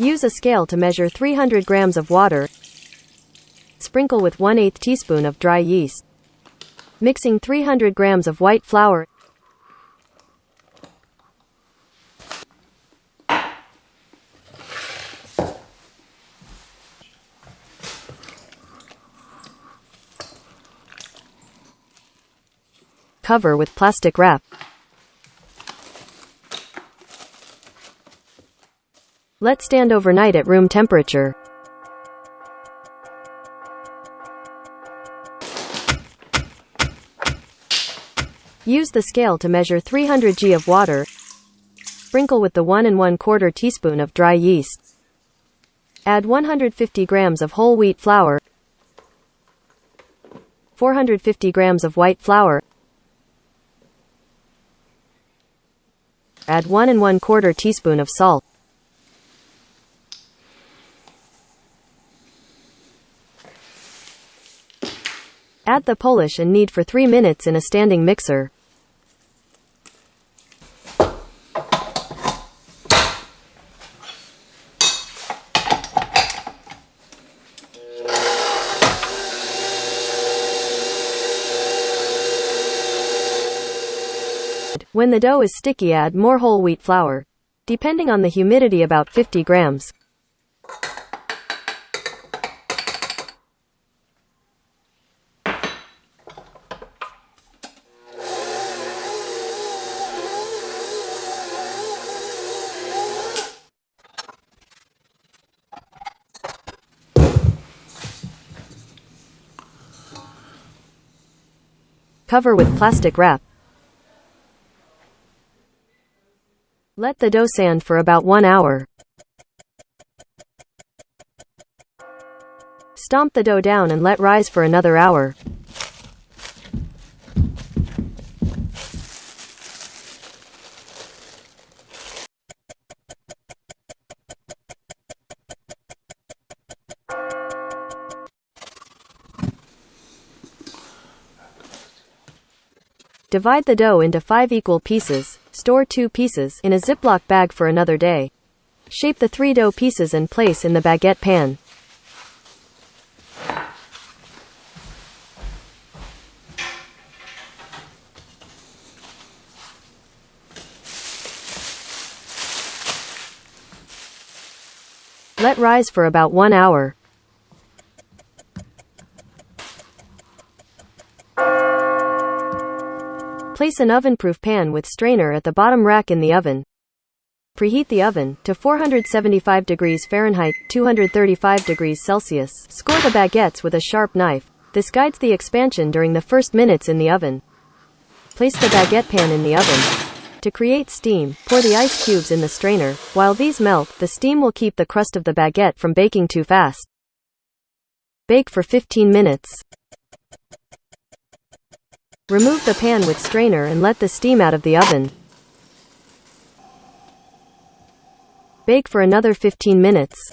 Use a scale to measure 300 grams of water. Sprinkle with 1 8 teaspoon of dry yeast. Mixing 300 grams of white flour. Cover with plastic wrap. Let stand overnight at room temperature. Use the scale to measure 300 g of water. Sprinkle with the 1 and 1 quarter teaspoon of dry yeast. Add 150 grams of whole wheat flour, 450 grams of white flour, add 1 and 1 quarter teaspoon of salt. Add the poolish and knead for 3 minutes in a standing mixer. When the dough is sticky add more whole wheat flour. Depending on the humidity about 50 grams. Cover with plastic wrap. Let the dough sand for about one hour. Stomp the dough down and let rise for another hour. Divide the dough into five equal pieces. Store two pieces in a Ziploc bag for another day. Shape the three dough pieces and place in the baguette pan. Let rise for about one hour. Place an oven-proof pan with strainer at the bottom rack in the oven. Preheat the oven to 475 degrees Fahrenheit, 235 degrees Celsius. Score the baguettes with a sharp knife. This guides the expansion during the first minutes in the oven. Place the baguette pan in the oven. To create steam, pour the ice cubes in the strainer. While these melt, the steam will keep the crust of the baguette from baking too fast. Bake for 15 minutes. Remove the pan with strainer and let the steam out of the oven. Bake for another 15 minutes.